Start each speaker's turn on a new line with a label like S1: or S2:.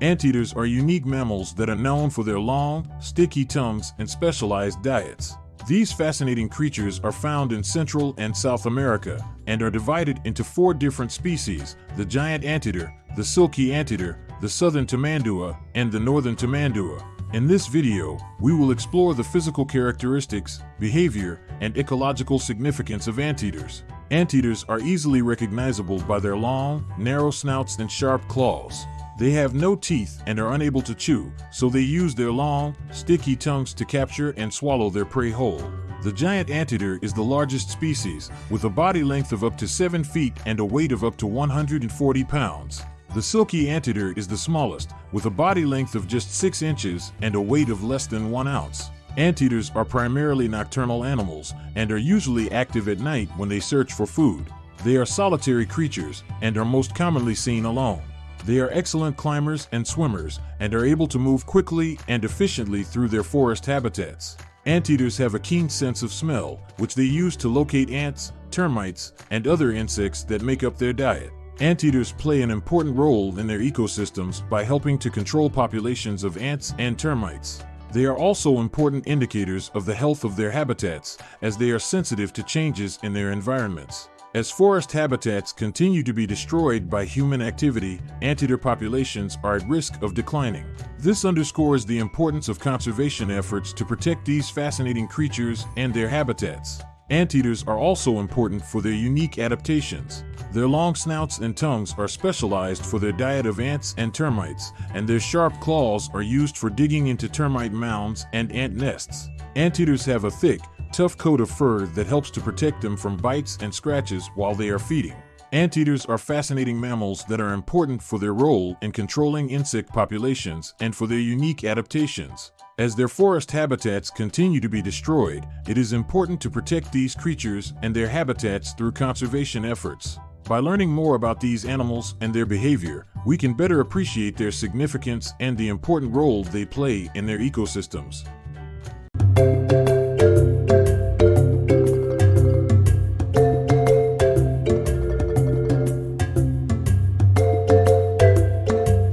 S1: Anteaters are unique mammals that are known for their long, sticky tongues and specialized diets. These fascinating creatures are found in Central and South America and are divided into four different species, the giant anteater, the silky anteater, the southern tamandua, and the northern tamandua. In this video, we will explore the physical characteristics, behavior, and ecological significance of anteaters. Anteaters are easily recognizable by their long, narrow snouts and sharp claws. They have no teeth and are unable to chew, so they use their long, sticky tongues to capture and swallow their prey whole. The giant anteater is the largest species, with a body length of up to 7 feet and a weight of up to 140 pounds. The silky anteater is the smallest, with a body length of just 6 inches and a weight of less than 1 ounce. Anteaters are primarily nocturnal animals and are usually active at night when they search for food. They are solitary creatures and are most commonly seen alone. They are excellent climbers and swimmers and are able to move quickly and efficiently through their forest habitats. Anteaters have a keen sense of smell, which they use to locate ants, termites, and other insects that make up their diet. Anteaters play an important role in their ecosystems by helping to control populations of ants and termites. They are also important indicators of the health of their habitats, as they are sensitive to changes in their environments. As forest habitats continue to be destroyed by human activity, anteater populations are at risk of declining. This underscores the importance of conservation efforts to protect these fascinating creatures and their habitats. Anteaters are also important for their unique adaptations. Their long snouts and tongues are specialized for their diet of ants and termites, and their sharp claws are used for digging into termite mounds and ant nests. Anteaters have a thick, tough coat of fur that helps to protect them from bites and scratches while they are feeding. Anteaters are fascinating mammals that are important for their role in controlling insect populations and for their unique adaptations. As their forest habitats continue to be destroyed, it is important to protect these creatures and their habitats through conservation efforts. By learning more about these animals and their behavior, we can better appreciate their significance and the important role they play in their ecosystems.